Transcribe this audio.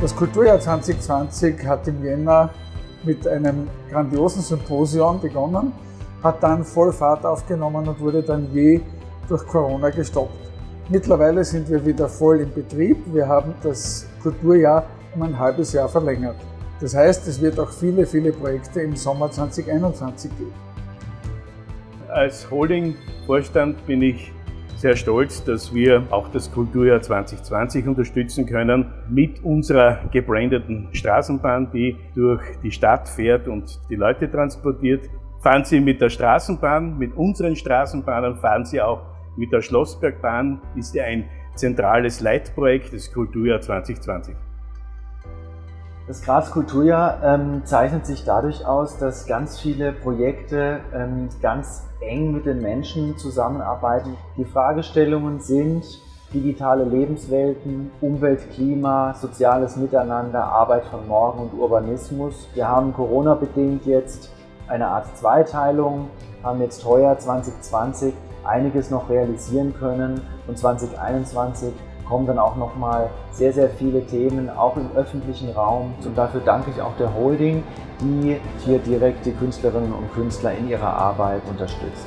Das Kulturjahr 2020 hat im Jänner mit einem grandiosen Symposion begonnen, hat dann voll Fahrt aufgenommen und wurde dann je durch Corona gestoppt. Mittlerweile sind wir wieder voll im Betrieb. Wir haben das Kulturjahr um ein halbes Jahr verlängert. Das heißt, es wird auch viele, viele Projekte im Sommer 2021 geben. Als Holding-Vorstand bin ich sehr stolz, dass wir auch das Kulturjahr 2020 unterstützen können mit unserer gebrandeten Straßenbahn, die durch die Stadt fährt und die Leute transportiert. Fahren Sie mit der Straßenbahn, mit unseren Straßenbahnen, fahren Sie auch mit der Schlossbergbahn, ist ja ein zentrales Leitprojekt des Kulturjahr 2020. Das Graz Kulturjahr ähm, zeichnet sich dadurch aus, dass ganz viele Projekte ähm, ganz eng mit den Menschen zusammenarbeiten. Die Fragestellungen sind digitale Lebenswelten, Umwelt, Klima, soziales Miteinander, Arbeit von morgen und Urbanismus. Wir haben Corona-bedingt jetzt eine Art Zweiteilung, haben jetzt heuer 2020 einiges noch realisieren können und 2021 kommen dann auch nochmal sehr, sehr viele Themen, auch im öffentlichen Raum. Und dafür danke ich auch der Holding, die hier direkt die Künstlerinnen und Künstler in ihrer Arbeit unterstützt.